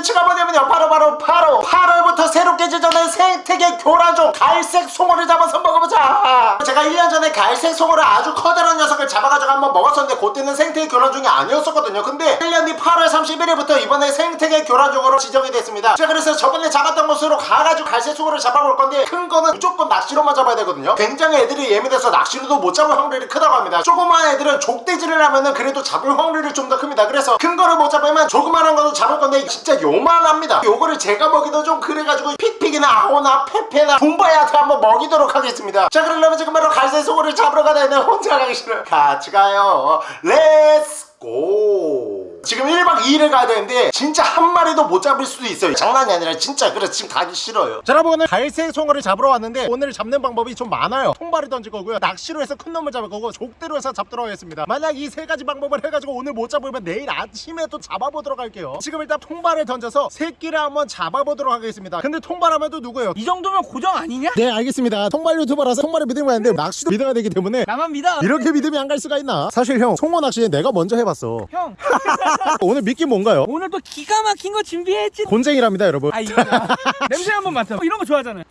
컨텐츠가 뭐냐면요. 바로 바로 바로 8월부터 새롭게 제정된 생태계 교란종 갈색 송어를 잡아서 먹어보자. 제가 1년 전에 갈색 송어를 아주 커다란 녀석을 잡아가지고 한번 먹었었는데 그때는 생태계 교란종이 아니었었거든요. 근데 1년 뒤 8월 31일부터 이번에 생태계 교란종으로 지정이 됐습니다. 자 그래서 저번에 잡았던 곳으로 가가지고 갈색 송어를 잡아볼 건데 큰 거는 무조건 낚시로만 잡아야 되거든요. 굉장히 애들이 예민해서 낚시로도 못 잡을 확률이 크다고 합니다. 조그만 애들은 족대질을 하면은 그래도 잡을 확률이 좀 더 큽니다. 그래서 큰 거를 못 잡으면 조그만한 거도 잡을 건데 진짜 요 만합니다. 요거를 제가 먹이도 좀 그래가지고 픽픽이나 아오나 페페나 붐바야한테 한번 먹이도록 하겠습니다. 자 그러려면 지금 바로 갈색 송어를 잡으러 가야 되는 혼자 가기 싫어요. 같이 가요. Let's go 지금 1박 2일을 가야 되는데 진짜 한 마리도 못 잡을 수도 있어요. 장난이 아니라 진짜 그래서 지금 가기 싫어요. 자 여러분 오늘 갈색 송어를 잡으러 왔는데 오늘 잡는 방법이 좀 많아요. 통발을 던질 거고요. 낚시로 해서 큰 놈을 잡을 거고 족대로 해서 잡도록 하겠습니다. 만약 이 세 가지 방법을 해가지고 오늘 못 잡으면 내일 아침에 또 잡아보도록 할게요. 지금 일단 통발을 던져서 새끼를 한번 잡아보도록 하겠습니다. 근데 통발하면 또 누구예요? 이 정도면 고정 아니냐? 네 알겠습니다. 통발 유튜버라서 통발을 믿으면 안 돼요. 낚시도 믿어야 되기 때문에 나만 믿어. 이렇게 믿음이 안 갈 수가 있나? 사실 형 송어 낚시 내가 먼저 해봤어. 형 오늘 미끼 뭔가요? 오늘 또 기가 막힌 거 준비했지. 곤쟁이랍니다 여러분. 아 냄새 한번 맡아. 이런 거 좋아하잖아요.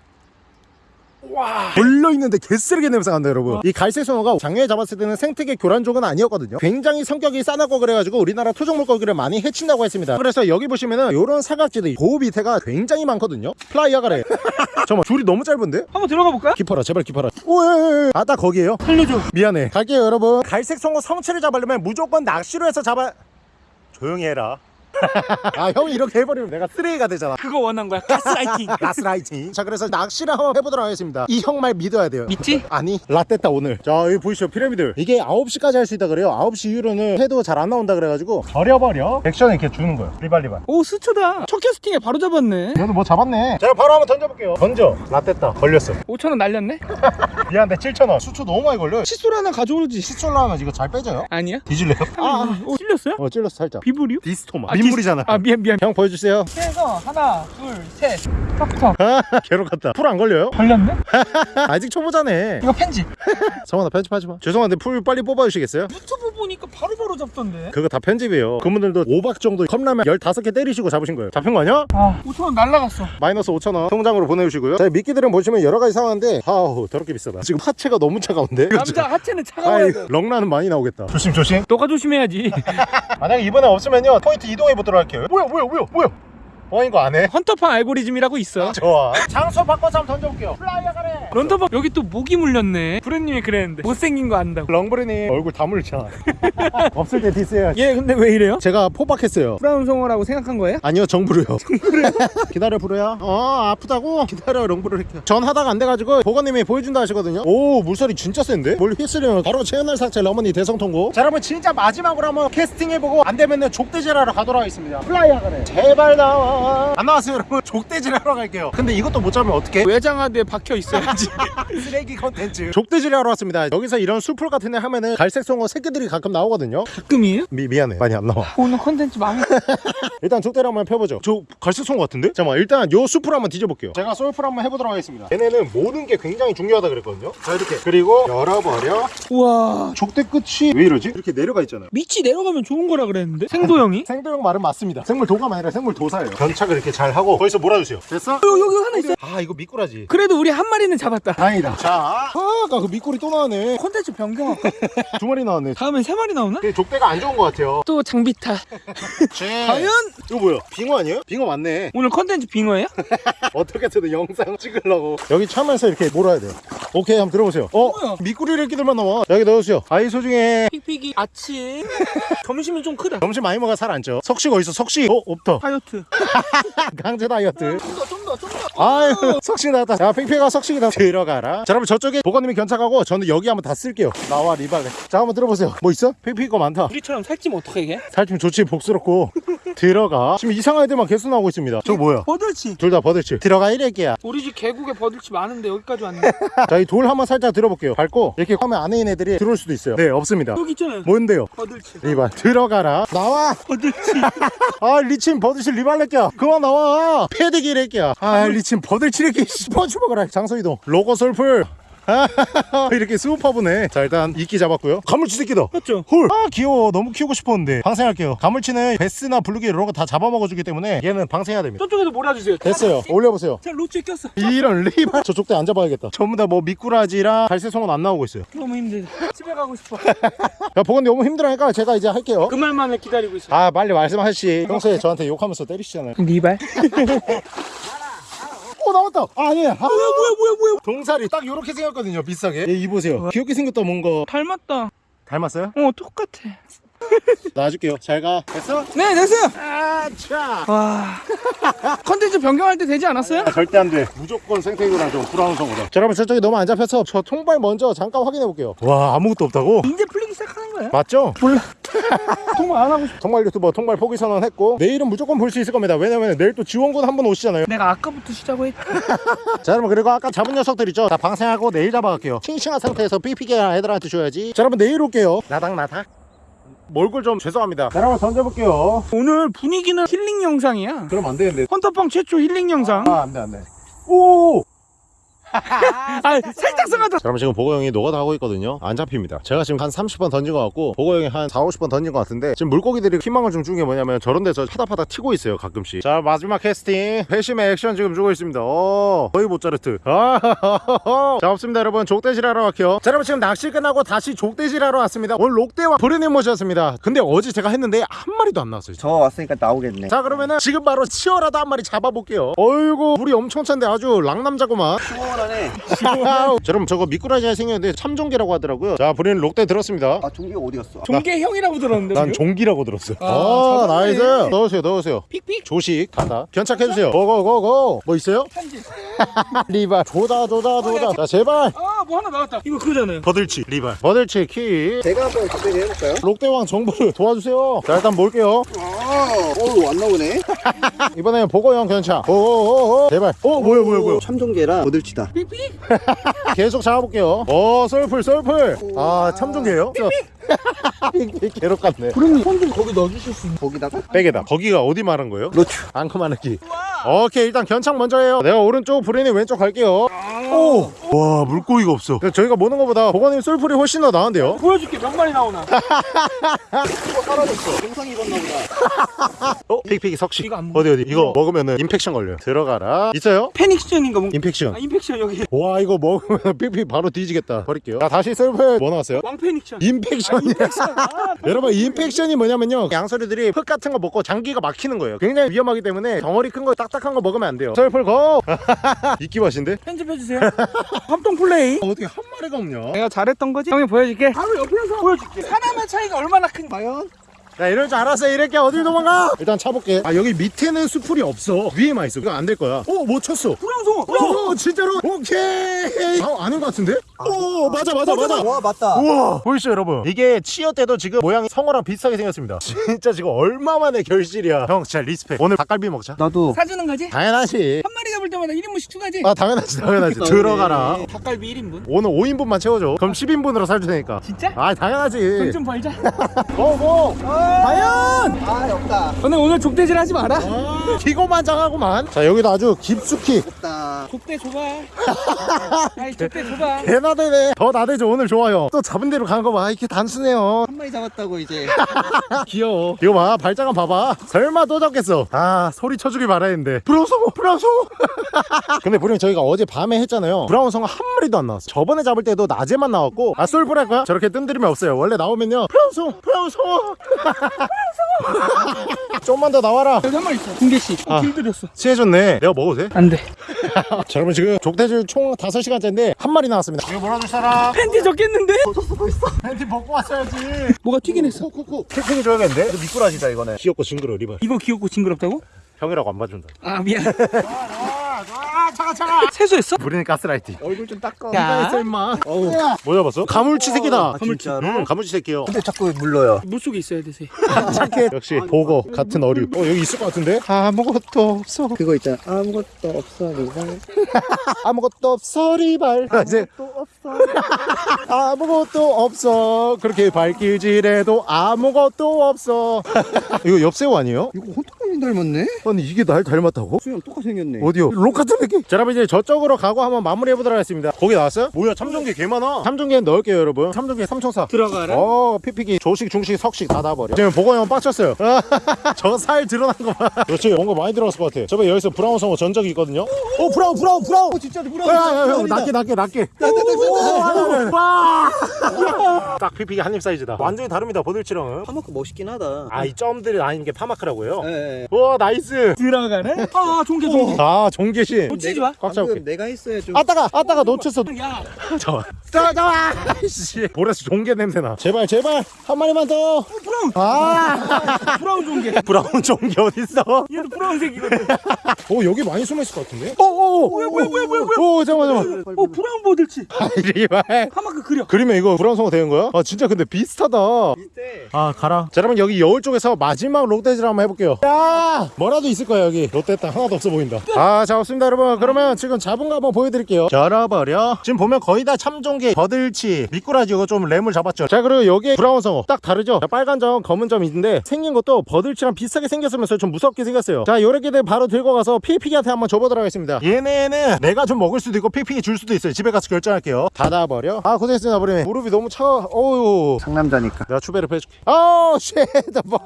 와. 걸려있는데 개쓰레기 냄새가 난다 여러분. 이 갈색 송어가 작년에 잡았을 때는 생태계 교란종은 아니었거든요. 굉장히 성격이 싸납고 그래가지고 우리나라 토종 물고기를 많이 해친다고 했습니다. 그래서 여기 보시면은 요런 사각지대 고우 밑에가 굉장히 많거든요. 플라이어 가래. 잠깐만 줄이 너무 짧은데? 한번 들어가 볼까? 깊어라 제발 깊어라. 오예 아딱 거기에요? 살려줘. 미안해. 갈게요 여러분. 갈색 송어 성체를 잡으려면 무조건 낚시로 해서 잡아 조용히 해라 아 형이 이렇게 해버리면 내가 쓰레기가 되잖아. 그거 원한 거야. 가스라이팅. 가스라이팅. 자 그래서 낚시를 한번 해보도록 하겠습니다. 이 형 말 믿어야 돼요. 믿지? 아니 라떼다 오늘. 자 여기 보이시죠? 피라미드 이게 9시까지 할 수 있다 그래요. 9시 이후로는 해도 잘 안 나온다 그래가지고 버려버려. 액션에 이렇게 주는 거예요. 리발리발. 오 수초다. 첫 캐스팅에 바로 잡았네. 너도 뭐 잡았네. 자 바로 한번 던져볼게요. 던져. 라떼다 걸렸어. 5천원 날렸네? 미안한데 7,000원. 수초 너무 많이 걸려 칫솔 하나 가져오지. 칫솔로 하면 이거 잘 빼져요? 아니야? 뒤질래요? 아, 오 찔렸어요? 어 찔렀어 살짝. 비브리오? 디스토마. 아, 민물이잖아 아 미안 미안. 형 보여주세요. 그래서 하나 둘셋. 턱턱. 괴롭 같다. 풀 안 걸려요? 걸렸네? 아직 초보자네. 이거 편집. 성원아 편집하지 마. 죄송한데 풀 빨리 뽑아주시겠어요? 유튜브 보니까 바로 바로 잡던데. 그거 다 편집이에요. 그분들도 5박 정도 컵라면 15개 때리시고 잡으신 거예요. 잡힌 거 아니야? 아 5천원 날라갔어. 마이너스 5천원 통장으로 보내주시고요. 자 미끼들은 보시면 여러 가지 상황인데 아우 더럽게 비싸다. 지금 하체가 너무 차가운데? 남자 하체는 차가워야 돼. 럭라는 많이 나오겠다. 조심 조심. 너가 조심해야지. 만약에 이번에 없으면요 포인트 이동해 보도록 할게요. 뭐야 뭐야 뭐야 뭐야 어 이거 안 해? 헌터팡 알고리즘이라고 있어. 좋아. 장소 바꿔서 한번 던져볼게요. 플라이어 가래. 런터팡 여기 또 목이 물렸네. 부르님이 그랬는데 못생긴 거 안다고. 렁브리님 얼굴 다 물잖아 없을 때 디스해야지. 얘 근데 왜 이래요? 제가 포박했어요. 브라운 송어라고 생각한 거예요? 아니요 정부로요. 기다려 부르야. 어 아프다고? 기다려 렁부를 할게요 전 하다가 안 돼가지고 보건님이 보여준다 하시거든요. 오 물살이 진짜 센데? 뭘 휘스리면 바로 채널 삭제 어머니 대성통고. 자 여러분 진짜 마지막으로 한번 캐스팅 해보고 안 되면은 족대질하러 가도록 하겠습니다. 플라이 하가네 제발 나와 안 나왔어요. 여러분. 족대질 하러 갈게요. 근데 이것도 못 잡으면 어떡해? 외장하드에 박혀 있어야지. 쓰레기 컨텐츠. 족대질 하러 왔습니다. 여기서 이런 수풀 같은 데 하면은 갈색 송어 새끼들이 가끔 나오거든요. 가끔이에요? 미, 미안해. 많이 안 나와. 오늘 컨텐츠 망 일단 족대를 한번 펴보죠. 저 갈색 송어 같은데? 잠깐만 일단 요 숲을 한번 뒤져볼게요. 제가 솔풀 한번 해보도록 하겠습니다. 얘네는 모는 게 굉장히 중요하다 그랬거든요. 자 이렇게. 그리고 열어버려. 우와. 족대 끝이 왜 이러지? 이렇게 내려가 있잖아요. 밑이 내려가면 좋은 거라 그랬는데? 생도형이? 생도형 말은 맞습니다. 생물 도감 아니라 생물 도사예요 견착을 이렇게 잘 하고 거기서 몰아주세요. 됐어? 여기, 여기 하나 있어요. 아 이거 미꾸라지. 그래도 우리 한 마리는 잡았다. 다행이다. 자. 아, 아까 그 미꾸리 또 나왔네. 컨텐츠 변경할까? 두 마리 나왔네. 다음엔 세 마리 나오나? 근데 족대가 안 좋은 것 같아요. 또 장비타. 제... 과연? 이거 뭐야? 빙어 아니에요? 빙어 맞네. 오늘 컨텐츠 빙어예요? 어떻게든 영상 찍으려고. 여기 참면서 이렇게 몰아야 돼요. 오케이 한번 들어보세요. 어? 뭐야? 미꾸리를 끼들만 나와. 여기 넣으세요. 아이 소중해. 픽픽이 아침. 점심은 좀 크다. 점심 많이 먹어 살 안 쪄. 석식 어딨어? 석식. 어? 없다. 다이어트 강제 다이어트. 좀더좀더좀더. 아유 석식 나왔다. 자 팽팽아 석식이다. 들어가라. 자 여러분 저쪽에 보건님이 견착하고 저는 여기 한번 다 쓸게요. 나와 리발레. 자 한번 들어보세요. 뭐 있어? 팽팽이 거 많다. 우리처럼 살찌면 어떡하게? 해? 살찌면 좋지 복스럽고 들어가. 지금 이상한 애들만 계속 나오고 있습니다. 저거 뭐야? 버들치. 둘 다 버들치. 들어가 이래끼야. 우리 집 계곡에 버들치 많은데 여기까지 왔네. 자 이 돌 한번 살짝 들어볼게요. 밟고 이렇게 화면 안에 있는 애들이 들어올 수도 있어요. 네 없습니다. 여기 있잖아요. 뭔데요? 버들치. 리발 들어가라. 나와! 버들치. 아 리친 버들치 리발레끼야. 그만 나와. 패드기 래끼야. 아 리친 버들치 래끼 씹어주먹어라 장소 이동. 로고 솔풀 이렇게 수우파보네. 자 일단 이끼 잡았고요. 가물치 새끼다. 맞죠? 헐아 귀여워. 너무 키우고 싶었는데. 방생할게요. 가물치는 베스나 블루기 이런 거 다 잡아먹어주기 때문에 얘는 방생해야 됩니다. 저쪽에서 몰아주세요. 됐어요. 올려보세요. 자 로치에 꼈어. 이런 리발 저쪽 대 앉아봐야겠다. 전부 다 뭐 미꾸라지랑 갈새송은 안 나오고 있어요. 너무 힘들다. 집에 가고 싶어. 야 보건이 너무 힘들어하니까 제가 이제 할게요. 그 말만을 기다리고 있어. 아 빨리 말씀하시. 평소에 저한테 욕하면서 때리시잖아요. 니발? 오 나왔다 아, 아니야 아, 뭐야 뭐야 뭐야 뭐야? 동살이 딱 요렇게 생겼거든요 비싸게 얘 이보세요 귀엽게 생겼다 뭔가 닮았다. 닮았어요? 어 똑같아. 놔줄게요 잘가 됐어? 네 됐어요. 아차 와. 컨텐츠 변경할 때 되지 않았어요? 절대 안돼 무조건 생태계랑 좀 브라운 성으로 자 여러분 저쪽이 너무 안 잡혀서 저 통발 먼저 잠깐 확인해 볼게요 와 아무것도 없다고? 이제 거야? 맞죠? 몰라. 정말 안 하고 싶어. 통발 유튜버 통발 포기 선언했고 내일은 무조건 볼 수 있을 겁니다 왜냐면 내일 또 지원군 한분 오시잖아요 내가 아까부터 쉬자고 했. 자 여러분 그리고 아까 잡은 녀석들 있죠 다 방생하고 내일 잡아갈게요 싱싱한 상태에서 삐삐게 애들한테 줘야지 자 여러분 내일 올게요 나닥 나닥 몰골 좀 죄송합니다 자 여러분 던져볼게요 오늘 분위기는 힐링 영상이야. 그럼 안 되는데 헌터빵 최초 힐링 영상. 아 안돼 안돼 오 아 살짝 써가다. 자, 여러분 지금 보고 형이 노가다 하고 있거든요. 안 잡힙니다. 제가 지금 한 30번 던진 것 같고 보고 형이 한 4, 50번 던진 것 같은데 지금 물고기들이 희망을 좀 주는 게 뭐냐면 저런 데서 파닥파닥 튀고 있어요 가끔씩. 자 마지막 캐스팅. 회심의 액션 지금 주고 있습니다. 오 거의 모짜르트. 아, 자 없습니다 여러분. 족대질 하러 갈게요. 자 여러분 지금 낚시 끝나고 다시 족대질 하러 왔습니다. 오늘 록대와 브레님 모셨습니다. 근데 어제 제가 했는데 한 마리도 안 나왔어요. 저 왔으니까 나오겠네. 자 그러면은 지금 바로 치어라도 한 마리 잡아볼게요. 어이구 물이 엄청 찬데 아주 랑남자구만 시원하네. 자, 여러분 저거 미꾸라지가 생겼는데 참종개라고 하더라고요 자 브리는 록대 들었습니다 아 종기가 어디 갔어? 종계 형이라고 들었는데. 난? 종기라고 들었어 아, 아. nice 넣으세요 넣으세요 픽픽. 조식 닫아 견착해주세요 go go go go 뭐 있어요? 편지. 리발 조다 조다 조다 자 제발 아 뭐 하나 나왔다. 이거 그거잖아요. 버들치 리발 버들치 키 제가 한번 그때 해볼까요? 록대왕 정보를 도와주세요 자 일단 볼게요 아, 어우 안 나오네. 이번에는 보고형 견착 오오오오 제발 어 뭐야 뭐야 뭐야 참종개랑 보들치다. 픽픽. 계속 잡아볼게요 오 썰풀 썰풀 아 참종개요? 개록 같네 부르님 손좀 거기 넣어주실 수 있나요? 거기다가 백에다 거기가 어디 말한 거예요? 노출. 앙큼하느끼 오케이 일단 견착 먼저 해요 내가 오른쪽 브레니 왼쪽 갈게요 오 와 물고기가 없어 저희가 모는 것보다 보건님 쏠풀이 훨씬 더 나은데요 보여줄게 몇 마리 나오나. 사라졌어. 영상 입었나 보다. 어? 픽픽이 석식 이거. 어디 어디 이거 먹으면은 impaction 걸려요 들어가라 있어요? 패닉션인가 뭐. impaction 아 impaction 여기. 와 이거 먹으면 픽픽 바로 뒤지겠다 버릴게요 자 다시 쏠풀 뭐 나왔어요? 왕패닉션. impaction 이야 아, 여러분 impaction이 뭐냐면요 양서류들이 흙 같은 거 먹고 장기가 막히는 거예요 굉장히 위험하기 때문에 덩어리 큰 거 딱딱한 거 먹으면 안 돼요 썰풀 go 이끼 맛인데? 편집해주세요. 합동 플레이. 어떻게 한 마리가 없냐 내가 잘했던 거지? 형이 보여줄게. 바로 옆에서 보여줄게. 하나만 차이가 얼마나 큰 과연? 야 이럴 줄 알았어. 이렇게 어딜 도망가? 일단 차볼게. 아 여기 밑에는 수풀이 없어. 위에만 있어. 이거 안 될 거야. 어뭐 쳤어? brown 송어. 오 진짜로? 오케이. 아 아닌 것 같은데? 오 맞아 맞아 맞아 와 맞다. 우와. 보이시죠 여러분? 이게 치어 때도 지금 모양이 성어랑 비슷하게 생겼습니다. 진짜 지금 얼마만의 결실이야. 형 진짜 respect. 오늘 닭갈비 먹자. 나도. 사주는 거지? 당연하지. 한 마리 잡을 때마다 1인분씩 추가지? 아 당연하지 당연하지. 들어가라. 닭갈비 1인분? 오늘 5인분만 채워줘. 그럼 10인분으로 살줄 테니까. 진짜? 아 당연하지. 돈 좀 벌자. go go 과연 아 없다. 오늘 오늘 족대질 하지 마라. 아, 기고만장하구만. 자 여기도 아주 깊숙이. 족대 줘봐. 아이 족대 줘봐. 개나대네. 더 나대죠 오늘 좋아요. 또 잡은 대로 가는 거봐. 이렇게 단순해요. 한 마리 잡았다고 이제. 귀여워. 이거 봐 발자간 봐봐. 설마 또 잡겠어. 아 소리 쳐주길 바라했는데. brown 송어 brown 송어 근데 부님 저희가 어제 밤에 했잖아요. brown 송어 한 마리도 안 나왔어. 저번에 잡을 때도 낮에만 나왔고 아 솔브랄 거야? 저렇게 뜸들이면 없어요. 원래 나오면요. brown 송어 brown 송어 좀만 더 나와라. 여기 한 마리 있어. 어, 아. 길들였어. 취해줬네 내가 먹어도 돼? 안 돼. 자 여러분 지금 족대질 총 5시간째인데 한 마리 나왔습니다 이거 몰아줄 사람 팬티 적겠는데? 팬티 벗고 왔어야지 뭐가 튀긴 했어. 쿡쿡쿡 tapping 줘야겠는데? 미꾸라지다 이거는 귀엽고 징그러워 리발 이거 귀엽고 징그럽다고? 형이라고 안 봐준다 아 미안. 아 차가 차가 세수했어? 우리는 가스라이팅 얼굴 좀 닦아. 야. 임마 어우 뭐 잡았어? 가물치 새끼다 아, 진짜로? 응 가물치 새끼요 근데 자꾸 물러요. 물속에 있어야 돼서. 착해 역시 보거 같은 어류 어 여기 있을 것 같은데? 아무것도 없어 그거 있잖아. 아무것도 없어 리발. 아무것도 없어 리발 아, 또 없어. 아무것도 없어 그렇게 발길질해도 아무것도 없어 이거 엽새우 아니에요? 이거 혼탁 수영 닮았네? 아니 이게 날 닮았다고? 수영 똑같이 생겼네. 어디요? 로카트 느낌? 자 여러분 이제 저쪽으로 가고 한번 마무리 해보도록 하겠습니다. 거기 나왔어요? 뭐야 참전기 개 많아. 참전기는 넣을게요 여러분. 참전기 3,400 들어가라. 어 피피기. 조식 중식 석식 다다 버려. 지금 보고 형 빡쳤어요. 저 살 드러난 거봐. 그렇지. 뭔가 많이 들어갔을 것 같아. 저번 여기서 브라운 성어 전적이 있거든요? 오 brown brown brown! 어 진짜 brown 형 낮게 낮게 낮게 딱 피피기 한입 사이즈다 완전히 다릅니다 버들치랑은 parr mark 멋있긴 하다 아 이 점들이 아닌 게 parr mark라고요? 예, 예. 우와 nice 들어가네. 아 종개 종개. 아 종계신 놓치지 마. 꽉 잡을게 방금 내가 했어야 좀 아따가 아따가 놓쳤어 야. 잠깐만 잠깐만 잠깐만 씨 보라스 종개 냄새나 제발 제발 한 마리만 더 brown. 아 brown 종개. brown 종개 어딨어 얘도 brown색이거든. 오 여기 많이 숨어있을 것 같은데 오오 뭐야 뭐야 뭐야 뭐야 뭐야. 오 잠깐만 잠깐만 어 brown 버들치. 이리발 parr mark 그려. 그림에 이거 brown 송어 되는 거야? 아 진짜 근데 비슷하다. 비슷해. 아 가라. 자 여러분 여기 여울 쪽에서 마지막 족대질을 한번 해볼게요. 야! 뭐라도 있을 거야 여기. 롯데 땅 하나도 없어 보인다. 아 잡았습니다 여러분. 그러면 지금 잡은 거 한번 보여드릴게요. 열어버려. 지금 보면 거의 다 참종개 버들치 미꾸라지 이거 좀 램을 잡았죠. 자 그리고 여기에 brown 송어. 딱 다르죠? 자, 빨간 점 검은 점 있는데 생긴 것도 버들치랑 비슷하게 생겼으면서 좀 무섭게 생겼어요. 자 요렇게들 바로 들고 가서 피피기한테 한번 줘보도록 하겠습니다. 얘네는 내가 좀 먹을 수도 있고 피피기 줄 수도 있어요. 집에 가서 결정할게요. 닫아버려. 아 고생했습니다 버리네 무릎이 너무 차가워 어우 상남자니까 내가 추배를 빼줄게. 아우 shit. 뭐.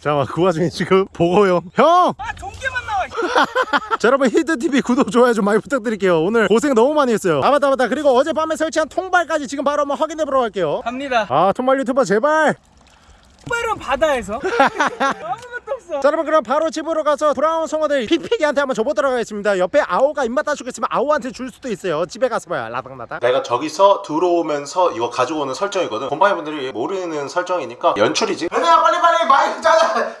잠깐만 그 와중에 지금 보고요. 형. 아 종개만 나와. 자 여러분 히트 TV 구독 좋아요 좀 많이 부탁드릴게요. 오늘 고생 너무 많이 했어요. 아 맞다 맞다. 그리고 어젯밤에 설치한 통발까지 지금 바로 한번 확인해 보러 갈게요. 갑니다. 아 통발 유튜버 제발. 빨은 바다에서. 자 여러분 그럼 바로 집으로 가서 brown 송어들 피피기한테 한번 줘보도록 하겠습니다. 옆에 아오가 입맛 따주겠으면 아오한테 줄 수도 있어요. 집에 가서 봐요. 라닥라닥. 내가 저기서 들어오면서 이거 가지고 오는 설정이거든 곰팡이분들이 모르는 설정이니까 연출이지 은혜야 빨리빨리 마이크 짜자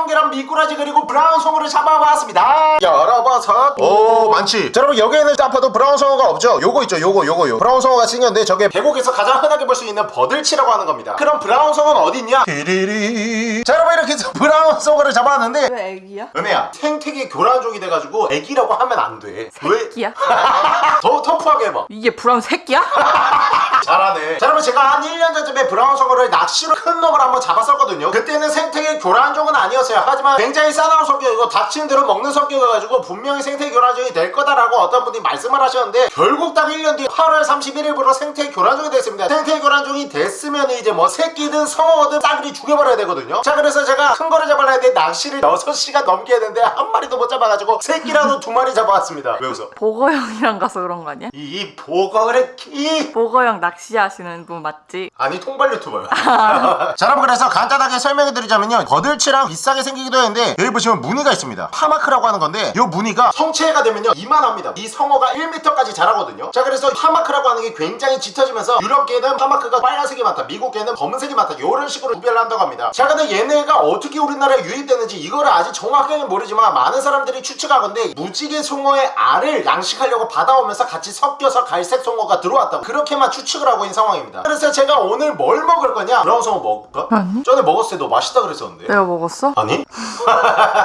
해서 참종개랑 미꾸라지 그리고 brown 송어를 잡아봤습니다. 열어봐서. 오 많지. 자 여러분 여기에는 아파도 brown 송어가 없죠? 요거 있죠? 요거 요거 요 brown 송어가 생겼는데 저게 계곡에서 가장 흔하게 볼 수 있는 버들치라고 하는 겁니다. 그럼 brown 송어는 어딨냐? 디리리. 자 여러분 이렇게 해서 brown 송어를 잡아왔는데 왜 애기야? 은혜야 생태계 교란종이 돼가지고 애기라고 하면 안돼. 왜? 새끼야? 더 터프하게 해봐. 이게 brown 새끼야? 잘하네. 자 여러분 제가 한 1년 전쯤에 brown 송어를 낚시로 큰 놈을 한번 잡았었거든요. 그때는 생태계 교란종은 아니었어요 하지만 굉장히 싸나운 성격이고 닥친 대로 먹는 성격이어가지고 분명히 생태계 교란종이 될 거다라고 어떤 분이 말씀을 하셨는데 결국 딱 1년 뒤 8월 31일부로 생태계 교란종이 됐습니다. 생태계 교란종이 됐으면 이제 뭐 새끼든 성어든 싸그리 죽여버려야 되거든요. 자 그래서 제가 큰 거를 잡으려 했는데 낚시를 6시간 넘게 했는데 한 마리도 못 잡아가지고 새끼라도 두 마리 잡아왔습니다. 왜 웃어? 보거 형이랑 가서 그런 거 아니야? 이 보거래 키! 보거 형 낚시하시는 분 맞지? 아니 통발 유튜버요. 자 여러분 그래서 간단하게 설명해 드리자면요. 버들치랑 비슷하게 생기기도 했는데 여기 보시면 무늬가 있습니다 parr mark라고 하는 건데 이 무늬가 성체가 되면요 이만합니다 이 성어가 1m까지 자라거든요 자 그래서 parr mark라고 하는 게 굉장히 짙어지면서 유럽계는 parr mark가 빨간색이 많다 미국계는 검은색이 많다 이런 식으로 구별을 한다고 합니다 자 근데 얘네가 어떻게 우리나라에 유입되는지 이거를 아직 정확하게는 모르지만 많은 사람들이 추측하건데 무지개 송어의 알을 양식하려고 받아오면서 같이 섞여서 갈색 송어가 들어왔다고 그렇게만 추측을 하고 있는 상황입니다 그래서 제가 오늘 뭘 먹을 거냐 brown 송어 먹을까? 아니. 전에 먹었을 때 너 맛있다 그랬었는데 내가 먹었어? 아니?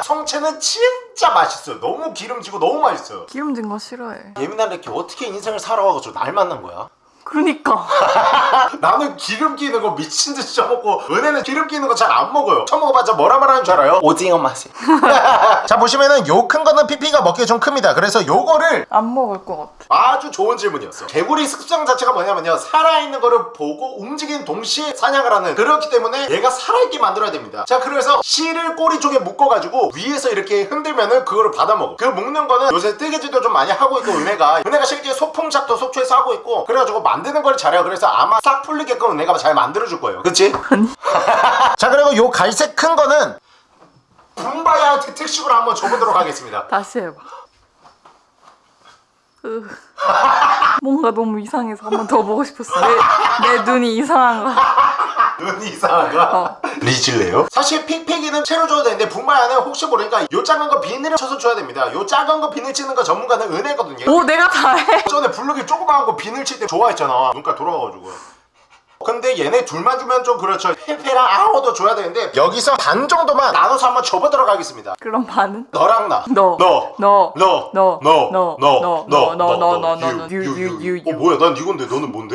성체는 진짜 맛있어요. 너무 기름지고 너무 맛있어요. 기름진 거 싫어해. 예민한 렉키 어떻게 인생을 살아가고 날 만난 거야? 그러니까. 나는 기름 끼는 거 미친 듯이 쳐먹고 은혜는 기름 끼는 거 잘 안 먹어요. 처먹어봤자 뭐라 말하는 줄 알아요? 오징어 맛이. 자 보시면은 요 큰 거는 피피가 먹기에 좀 큽니다. 그래서 요거를 안 먹을 것 같아. 아주 좋은 질문이었어 개구리 습성 자체가 뭐냐면요. 살아있는 거를 보고 움직이는 동시에 사냥을 하는 그렇기 때문에 얘가 살아있게 만들어야 됩니다. 자 그래서 씨를 꼬리 쪽에 묶어가지고 위에서 이렇게 흔들면은 그거를 받아먹어 그 묶는 거는 요새 뜨개질도 좀 많이 하고 있고 은혜가. 은혜가 실제 소품샵도 속초에서 하고 있고 그래가지고 만드는 걸 잘해요 그래서 아마 싹 풀리게끔 은혜가 잘 만들어줄 거예요 그치? 아니 자 그리고 요 갈색 큰 거는 붐바야한테 특식으로 한번 줘보도록 하겠습니다 다시 해봐 으. 뭔가 너무 이상해서 한 번 더 보고 싶었어. 내, 내 눈이 이상한 거야 눈이 이상한가? 어. 리질래요? 사실 픽픽이는 채로 줘도 되는데 붐바야는 혹시 모르니까 요 작은 거 비닐을 쳐서 줘야 됩니다. 요 작은 거 비닐 치는 거 전문가는 은혜거든요. 오 내가 다해. 전에 블루기 조그마한 거 비닐 칠 때 좋아했잖아. 눈깔 돌아가가지고 근데 얘네 둘만 주면 좀 그렇죠 페페랑 아호도 줘야 되는데 여기서 반 정도만 나눠서 한번 줘보도록 하겠습니다 그럼 반은? 너랑 나 너. 너. 너. 너. 너. 너. 너. 너. 너. 너. 너. 너. 너. 너. 너. 유, 유, 유, 유, 유. 유. 어 뭐야 난 이건데 너는 뭔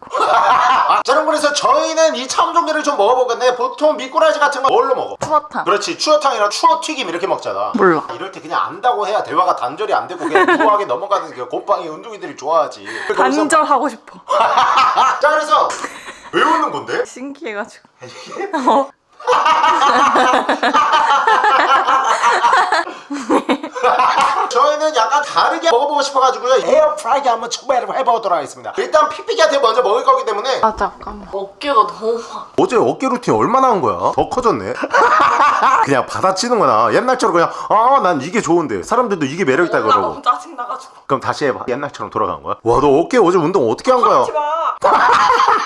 데? 나? 아자 여러분 그래서 저희는 이 참종개를 좀 건데 보통 미꾸라지 같은 거 뭘로 먹어? 추어탕. 그렇지 추어탕이랑 추어튀김 이렇게 먹잖아 몰라. 이럴 때 그냥 안다고 해야 대화가 단절이 안 되고 그냥 무하게 넘어가는 그 곰팡이 운동이들이 좋아하지 단절하고 싶어. 자 그래서 왜 웃는 건데? 신기해가지고. 어. 저희는 약간 다르게 먹어보고 싶어가지고요 에어프라이기 한번 초배를 해보도록 하겠습니다 일단 피피기한테 먼저 먹을 거기 때문에 아 잠깐만. 어깨가 너무 막. 어제 어깨 루틴 얼마나 한 거야? 더 커졌네 그냥 받아치는 거나 옛날처럼 그냥 아 난 이게 좋은데 사람들도 이게 매력있다 나 그러고 너무 짜증 나가지고. 그럼 다시 해봐 옛날처럼 돌아간 거야? 와 너 어깨 어제 운동 어떻게 한 거야?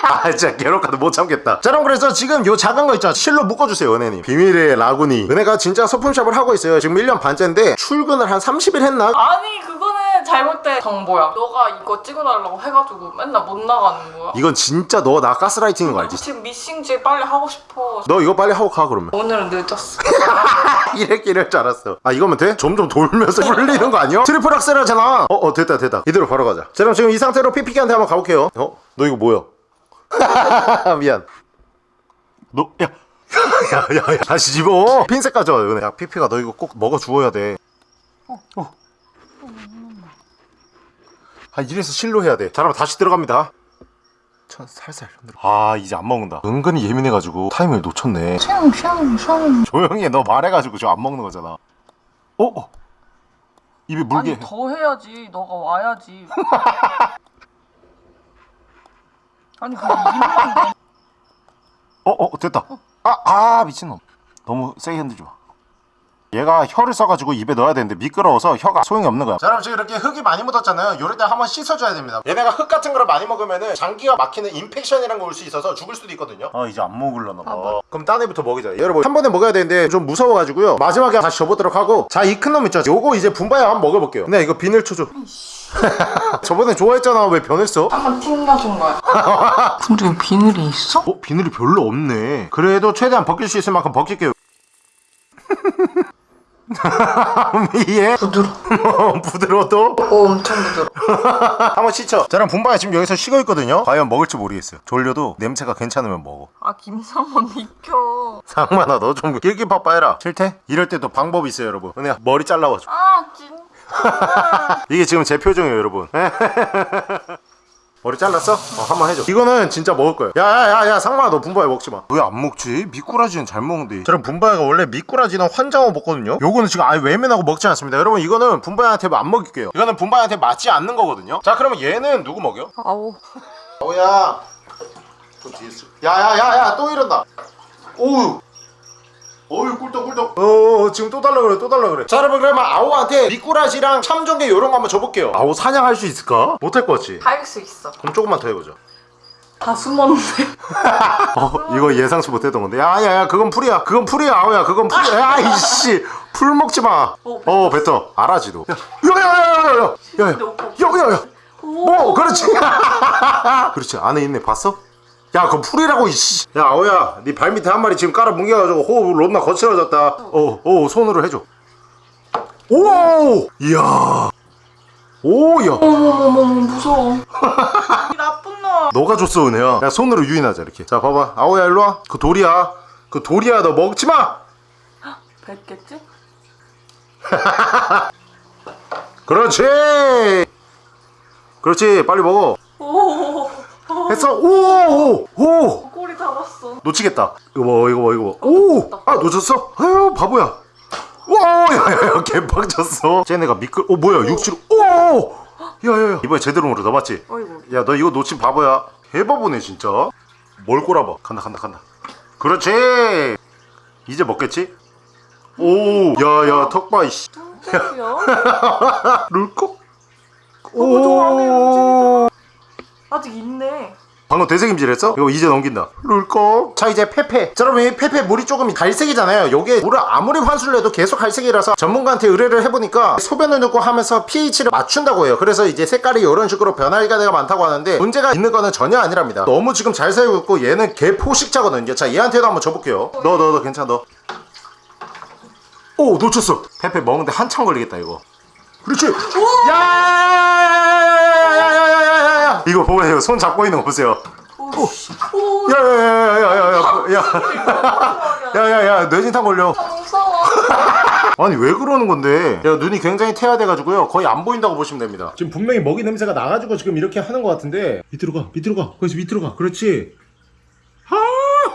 아 진짜 괴롭가도 못 참겠다 자 그럼 그래서 지금 요 작은 거 있잖아 실로 묶어주세요 은혜님 비밀의 라구니 은혜가 진짜 소품샵을 하고 있어요 지금 1년 반째인데 출근을 한 30일 했나? 아니 그거는 잘못된 정보야. 너가 이거 찍어달라고 해가지고 맨날 못 나가는 거야. 이건 진짜 너 나 가스라이팅인 거 알지? 지금 미싱질 빨리 하고 싶어. 너 이거 빨리 하고 가 그러면 오늘은 늦었어. 이랬기 이럴 줄 알았어 아 이거면 돼? 점점 돌면서 풀리는 거 아니야? 트리플 악셀 하잖아 어, 어 됐다 됐다 이대로 바로 가자 자 그럼 지금 이 상태로 피피기한테 한번 가볼게요 어? 너 이거 뭐야? 미안 너 야. 야, 야, 야, 다시 집어. 핀셋 가져와, 은혜. 야, 피피가 너 이거 꼭 먹어 주어야 돼. 어. 아, 이래서 실로 해야 돼. 자, 그럼 다시 들어갑니다. 천 살살 흔들어. 아, 이제 안 먹는다. 은근히 예민해가지고 타이밍을 놓쳤네. 샹샹샹. 조용히 해. 너 말해가지고 저 안 먹는 거잖아. 어? 어. 입에 물게. 아니 더 해야지. 너가 와야지. 아니 그냥 입만 내. 어, 어, 됐다. 아, 아, 미친놈. 너무 세게 흔들지 마. 얘가 혀를 써가지고 입에 넣어야 되는데 미끄러워서 혀가 소용이 없는 거야. 자, 그럼 지금 이렇게 흙이 많이 묻었잖아요. 요럴 때 한번 씻어줘야 됩니다. 얘네가 흙 같은 거를 많이 먹으면은 장기가 막히는 인펙션이란 거 올 수 있어서 죽을 수도 있거든요. 아, 이제 안 먹으려나 봐. 그럼 딴 애부터 먹이자. 여러분, 한 번에 먹어야 되는데 좀 무서워가지고요. 마지막에 다시 접어보도록 하고. 자, 이 큰 놈 있죠? 요거 이제 분바야 한번 먹어볼게요. 근데 이거 비늘 쳐줘. 저번에 좋아했잖아. 왜 변했어? 한번 튕겨준 거야. 근데 비늘이 있어? 어? 비늘이 별로 없네 그래도 최대한 벗길 수 있을 만큼 벗길게요 이해? 부드러. 부드러워도? 오 엄청 부드러. 한번 자 그럼 분바야 지금 여기서 쉬고 있거든요 과연 먹을지 모르겠어요 졸려도 냄새가 괜찮으면 먹어 아 김상만 비켜. 상만아 너 좀 길기바빠 해라 싫대? 이럴 때도 방법이 있어요 여러분 은혜야 머리 잘라봐줘 아 진짜. 이게 지금 제 표정이에요 여러분. 머리 잘랐어? 어 한번 해줘. 이거는 진짜 먹을 거예요. 야야야야 상만아 너 분바야 먹지마. 왜 안 먹지? 미꾸라지는 잘 먹는데. 저는 분바야가 원래 미꾸라지는 환장어 먹거든요? 요거는 지금 아예 외면하고 먹지 않습니다. 여러분 이거는 분바야한테 안 먹일게요. 이거는 분바야한테 맞지 않는 거거든요? 자 그러면 얘는 누구 먹여? 아우. 오야. 좀 뒤에 있어. 야야야야 또 이런다. 오우 어유 꿀떡 꿀떡. 어 지금 또 달라 그래 또 달라 그래. 자 여러분 그러면 아오한테 미꾸라지랑 참전개 요런 거 한번 줘볼게요. 아오 사냥할 수 있을까? 못할 것 같지? 할수 있어. 그럼 조금만 더 해보자 다 숨었는데. 어 이거 예상치 못했던 건데. 야야야 그건 풀이야. 그건 풀이야 아오야. 그건 풀이야. 야 이씨. 풀 먹지 마어 뱉어. 알아지도. 야야야야야야야야야야야 뭐 그렇지. 그렇지. 안에 있네. 봤어? 야 그건 풀이라고 이씨. 야 아오야 네 발밑에 한 마리 지금 깔아 뭉개가지고 호흡 롯나 거칠어졌다. 어어 손으로 해줘. 오 이야. 오야. 어머머머 무서워. 이 나쁜 놈. 너가 줬어 은혜야. 야 손으로 유인하자 이렇게. 자 봐봐. 아오야 일로와. 그 돌이야. 그 돌이야 너 먹지마! 뱉겠지? 그렇지! 그렇지 빨리 먹어. 오. 했어 오오 오. 꼬리 잡았어. 놓치겠다. 이거 뭐 이거 뭐 이거 오아 놓쳤어? 아유 바보야. 와야야야 개빡쳤어. 쟤네가 미끌 어 뭐야 육지로. 오! 야야야. 이번에 제대로 물어 너 맞지? 어이구. 야너 이거 놓친 바보야. 개바보네 진짜. 뭘 꼬라봐. 간다 간다 간다. 그렇지! 이제 먹겠지? 오 야야 턱봐 이씨. 룰꺽 너무 좋아하네, 오 아직 있네. 방금 되새김질했어? 이거 이제 넘긴다. 룰꺽 자 이제 페페. 자 여러분 이 페페 물이 조금 갈색이잖아요. 요게 물을 아무리 환수를 해도 계속 갈색이라서 전문가한테 의뢰를 해보니까 소변을 넣고 하면서 pH를 맞춘다고 해요. 그래서 이제 색깔이 이런 식으로 변할 때가 많다고 하는데 문제가 있는 거는 전혀 아니랍니다. 너무 지금 잘 살고 있고 얘는 개 포식자거든요. 자 얘한테도 한번 줘볼게요. 너 너 너 괜찮아 너. 오 놓쳤어. 페페 먹는데 한참 걸리겠다 이거. 그렇지. 야 야야야야야야야야야야 이거 보세요 손 잡고 있는 거 보세요. 오 야야야야야야야야야야야 뇌진탕 걸려. 무서워. 아니 왜 그러는 건데? 야 눈이 굉장히 태화돼가지고요. 거의 안 보인다고 보시면 됩니다. 지금 분명히 먹이 냄새가 나가지고 지금 이렇게 하는 것 같은데. 밑으로 가 밑으로 가. 거기서 밑으로 가. 그렇지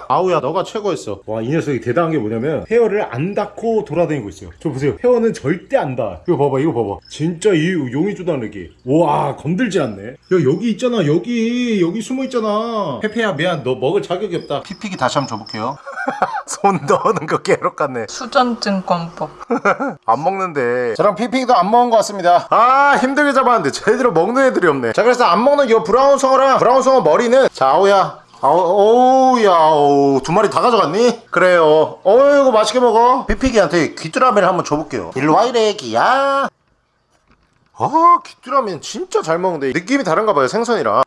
아우야 너가 최고였어. 와 이 녀석이 대단한 게 뭐냐면 헤어를 안 닿고 돌아다니고 있어요. 저 보세요. 헤어는 절대 안 닿아. 이거 봐봐 이거 봐봐. 진짜 이 용이 쪼다르기. 와 건들지 않네. 야 여기 있잖아 여기. 여기 숨어 있잖아. 페페야 미안. 너 먹을 자격이 없다. 피피기 다시 한번 줘볼게요. 손 넣는 거 깨로 같네. 수전증권법. 안 먹는데. 저랑 피피도 안 먹은 것 같습니다. 아 힘들게 잡았는데 제대로 먹는 애들이 없네. 자 그래서 안 먹는 요 브라운 송어랑 브라운 송어 머리는 자 아우야 아우 오우야 오우 두 마리 다 가져갔니? 그래요. 어이구 맛있게 먹어. 피피기한테 귀뚜라미를 한번 줘볼게요. 일로 와 이래 기야. 아 귀뚜라미는 진짜 잘 먹는데 느낌이 다른가 봐요 생선이랑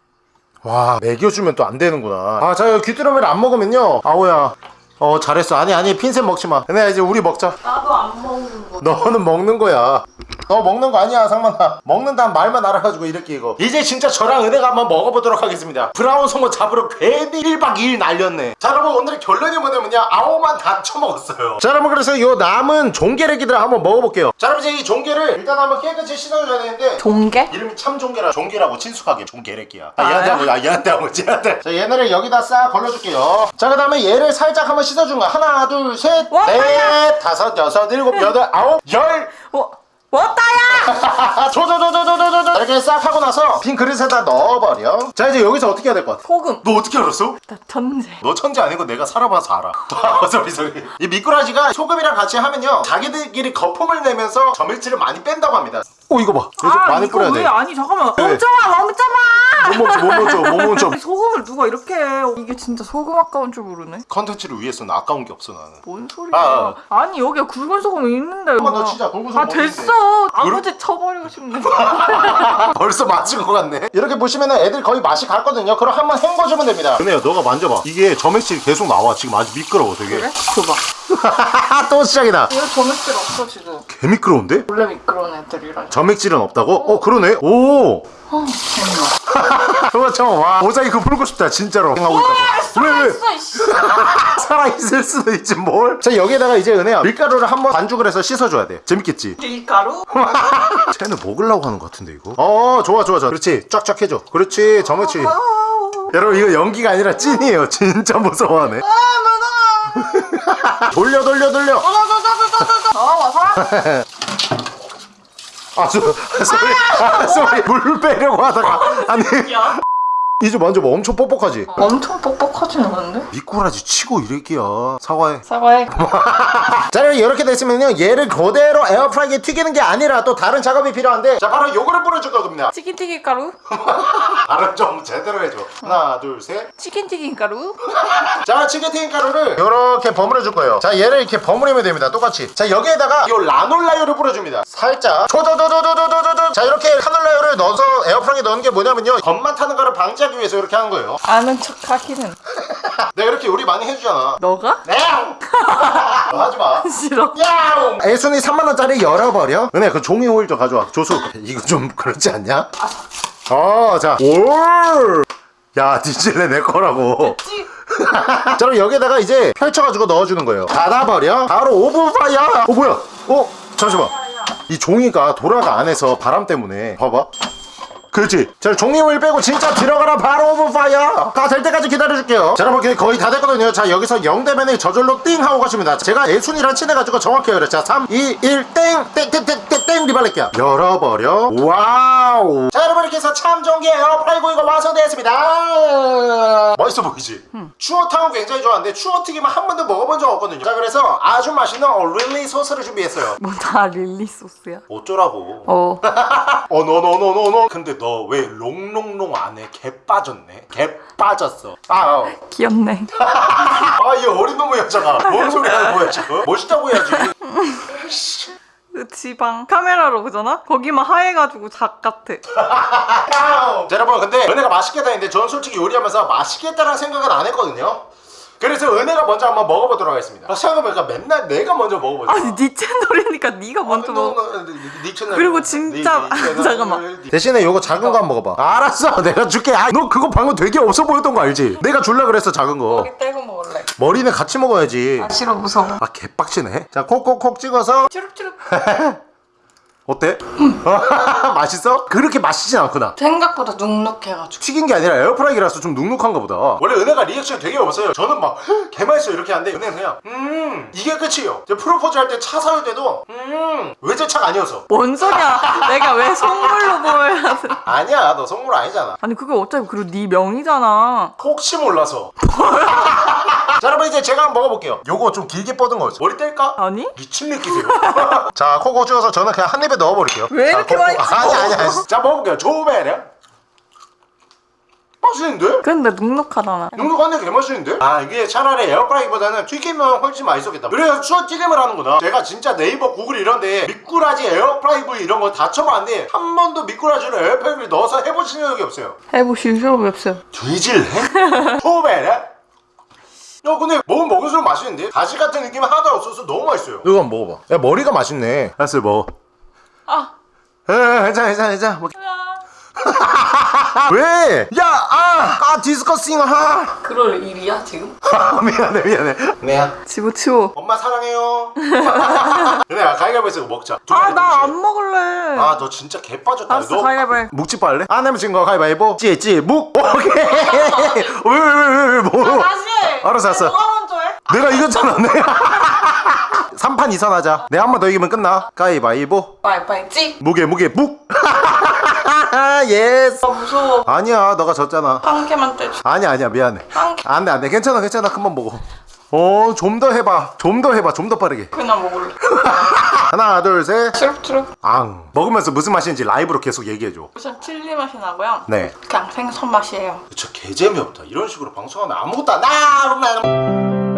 와 먹여주면 또 안 되는구나. 아자 귀뚜라미를 안 먹으면요. 아우야. 어 잘했어. 아니 아니 핀셋 먹지마. 근데 이제 우리 먹자. 나도 안 먹는 거. 너는 먹는 거야. 너 먹는 거 아니야, 상만아. 먹는다는 말만 알아가지고 이렇게 이거. 이제 진짜 저랑 은혜가 한번 먹어보도록 하겠습니다. 브라운 송어 잡으러 괜히 1박 2일 날렸네. 자, 여러분 오늘의 결론이 뭐냐면요. 아오만 다 처먹었어요. 자, 여러분 그래서 요 남은 종게레기들 한번 먹어볼게요. 자, 여러분 이제 이 종게를 일단 한번 깨끗이 씻어줘야 되는데 종개? 이름이 참 종게라 종게라고 친숙하게 종게레기야 아 얘한테 하고 아 얘한테 하고 얘한테 자 얘네를 여기다 싹 걸러줄게요 자 그 다음에 얘를 살짝 한번 씻어준 거야 하나 와, 둘셋넷 다섯 여섯 일곱 여덟 아홉 열 어, 왔다야! 조조조조조조조 이렇게 싹 하고 나서 빈 그릇에다 넣어버려 자 이제 여기서 어떻게 해야 될 것 같아? 소금. 너 어떻게 알았어? 나 천재. 너 천재 아니고 내가 살아봐서 알아 소리 소리 이 미꾸라지가 소금이랑 같이 하면요 자기들끼리 거품을 내면서 점액질을 많이 뺀다고 합니다 오 이거 봐. 이거 좀 많이 이거 뿌려야 왜? 돼. 아니 잠깐만. 왜? 멈춰봐 멈춰봐 못 멈춰 못 멈춰 못 멈춰. 소금을 누가 이렇게 해? 이게 진짜 소금 아까운 줄 모르네. 컨텐츠를 위해서는 아까운 게 없어 나는. 뭔 소리야? 아, 아, 니 여기에 굵은 소금이 있는데 한번 더. 치자, 굵은 소금 아 됐어? 아버지 쳐버리고 싶네. 벌써 맞은 것 같네. 이렇게 보시면은 애들 거의 맛이 갔거든요. 그럼 한번 헹궈주면 됩니다. 은혜야 너가 만져봐. 이게 점액질이 계속 나와. 지금 아주 미끄러워 되게. 그래? 줘봐. 또 시작이다. 이거 점액질 없어 지금. 개 미끄러운데? 원래 미끄러운 애들이랑 점액질은 없다고? 어 그러네. 오. 어 재밌어 그거 참와. 모자이크 풀고 싶다 진짜로. 생각하고 있다고. 왜 왜? 살아있을 수도 있지 뭘? 자 여기에다가 이제 은혜야 밀가루를 한번 반죽을 해서 씻어줘야 돼. 재밌겠지? 밀가루? 쟤는 먹으려고 하는 것 같은데 이거? 어 좋아 좋아 좋아. 그렇지. 쫙쫙 해줘. 그렇지 점액질 여러분 이거 연기가 아니라 찐이에요. 진짜 무서워하네. 돌려 돌려 돌려. 어 와서 아, 소, 아 소리 아 소리 물 빼려고 하다가. 아니. 야 이제 만져봐. 엄청 뻑뻑하지? 엄청 뻑뻑하진 않은데? 미꾸라지 치고 이래끼야 사과해. 사과해. 자 여러분 이렇게 됐으면요. 얘를 그대로 에어프라이기에 튀기는 게 아니라 또 다른 작업이 필요한데. 자 바로 요거를 뿌려줄 겁니다. 치킨 튀김 가루? 발음 좀 제대로 해줘. 하나 둘셋. 치킨 튀김 가루? 자 치게팅 가루를 이렇게 버무려 줄 거예요. 자 얘를 이렇게 버무리면 됩니다. 똑같이. 자 여기에다가 요 라놀라유를 뿌려줍니다. 살짝. 조조조조조조조조 자 이렇게 라놀라유를 넣어서 에어프라이기에 넣는 게 뭐냐면요. 겉만 타는 거를 방지하 기 위해서 이렇게 하는 거예요. 아는 척 하기는. 내가 이렇게 요리 많이 해주잖아. 너가? 네. 너 하지마. 싫어. 야옹! 애순이 3만원짜리 열어버려? 은혜 그 종이 호일 좀 가져와. 조수. 이거 좀 그렇지 않냐? 어자. 올! 야 뒤질래 내 거라고. 찌 자 그럼 여기다가 이제 펼쳐가지고 넣어주는 거예요. 닫아버려. 바로 오븐 fire. 어 뭐야? 어 잠시만. 이 종이가 돌아가 안에서 바람 때문에. 봐봐 그렇지. 자 종이 호일 빼고 진짜 들어가라. 바로 오븐 fire. 다 될 때까지 기다려줄게요. 자 여러분 거의 다 됐거든요. 자 여기서 0 되면 저절로 띵 하고 가십니다. 제가 애순이랑 친해가지고 정확히 그래. 자 3, 2, 1 땡! 땡 땡 땡땡땡 리발렛기야 열어버려. 와우. 자 여러분 이렇게 해서 참 좋은 게 에어프라이고 이거 완성되었습니다. 멋있어 보이지? 추어탕은 굉장히 좋아하는데 추어튀김은 한 번도 먹어본 적 없거든요. 자 그래서 아주 맛있는 릴리 소스를 준비했어요. 뭐 다 릴리 소스야? 어쩌라고? 어. 어, 너, 너, 너, 너, 너. 근데 너 왜 롱롱롱 안에 개 빠졌네? 개 빠졌어. 아, 어. 귀엽네 아, 이 어린 놈의 여자가. 뭔 소리 하는 거야, 지금? 멋있다고 해야지. 그 지방 카메라로 보잖아? 거기만 하얘가지고 작 같아 아우. 자, 여러분, 근데 은혜가 맛있게 다니는데 저는 솔직히 요리하면서 맛있겠다라는 생각은 안 했거든요. 그래서 은혜가 먼저 한번 먹어보도록 하겠습니다 아, 생각해보니까 맨날 내가 먼저 먹어보자 아니 네 채널이니까 네가 먼저 먹어. 네 채널 그리고 진짜- 네, 네 채널. 잠깐만. 대신에 요거 작은 거 한번 먹어봐 알았어 내가 줄게 아, 너 그거 방금 되게 없어 보였던 거 알지? 내가 줄라 그랬어 작은 거 여기 떼고 먹을래. 머리는 같이 먹어야지 아 싫어 무서워. 아 개빡치네 자 콕콕콕 찍어서 추룩추룩. 어때? 맛있어? 그렇게 맛있진 않구나 생각보다 눅눅해가지고. 튀긴 게 아니라 에어프라이기라서 좀 눅눅한가 보다 원래 은혜가 리액션이 되게 없어요 저는 막 개맛있어 이렇게 하는데 은혜는 그냥 음 이게 끝이에요 프로포즈 할 때 차 사올 때도 음 외제차가 아니어서 뭔 소리야? 내가 왜 선물로 보여야 돼? 아니야 너 선물 아니잖아 아니 그게 어차피 그리고 네 명이잖아. 혹시 몰라서 자 여러분 이제 제가 한번 먹어볼게요 요거 좀 길게 뻗은 거였어 머리 뗄까? 아니? 미친 느끼세요 자 콕콕 찍어서 저는 그냥 한 입에 넣어버릴게요 왜 이렇게 자, 많이. 아니 아니 아니 자 먹어볼게요 조배려 맛있는데? 근데 눅눅하잖아. 눅눅한데 개맛있는데? 아 이게 차라리 에어프라이기보다는 튀기면 훨씬 맛있었겠다 그래서 추어 튀김을 하는구나 제가 진짜 네이버 구글 이런데 미꾸라지 에어프라이기 이런 거 다 쳐봤는데 한 번도 미꾸라지를 에어프라이기에 넣어서 해보신 적이 없어요 해보실 적이 없어요. 뒤질래? 초베레? 야 근데 먹으면 먹을수록 맛있는데? 가시 같은 느낌이 하나도 없어서 너무 맛있어요 이거 한번 먹어봐 야 머리가 맛있네 알았어 먹어 아. 에 괜찮아 괜찮아 괜찮아 먹... 왜? 야! 아! 아 디스커싱 아! 그럴 일이야 지금? 미안해 미안해 내야 집어치워. 엄마 사랑해요 그래 가위바위보에서 이거 먹자 아 나 안 먹을래. 아 너 진짜 개 빠졌다 알았어 가위바위보. 묵지 빨래? 안 하면 진거 가위바위보 찌 찌 묵 오케이 왜 왜 왜 왜 뭐 다시 해. 알았어, 알았어. 누가 먼저 해? 내가 이겼잖아 내가 3판 2선 하자 내가 한 번 더 이기면 끝나 가위바위보 빠이빠이 찌. 무게 무게 묵 yes 아 무서워. 아니야 너가 졌잖아 한 개만 떼줘. 아니야 아니야 미안해 한 개. 안돼 안돼 괜찮아 괜찮아 금방 먹어 어 좀 더 해봐 좀 더 해봐 좀 더 빠르게 그냥 먹을래. 하나 둘셋 추룩추룩. 앙 먹으면서 무슨 맛인지 라이브로 계속 얘기해줘 우선 칠리 맛이 나고요. 네 그냥 생선 맛이에요. 저 개재미없다 이런 식으로 방송하면 아무것도 안 나.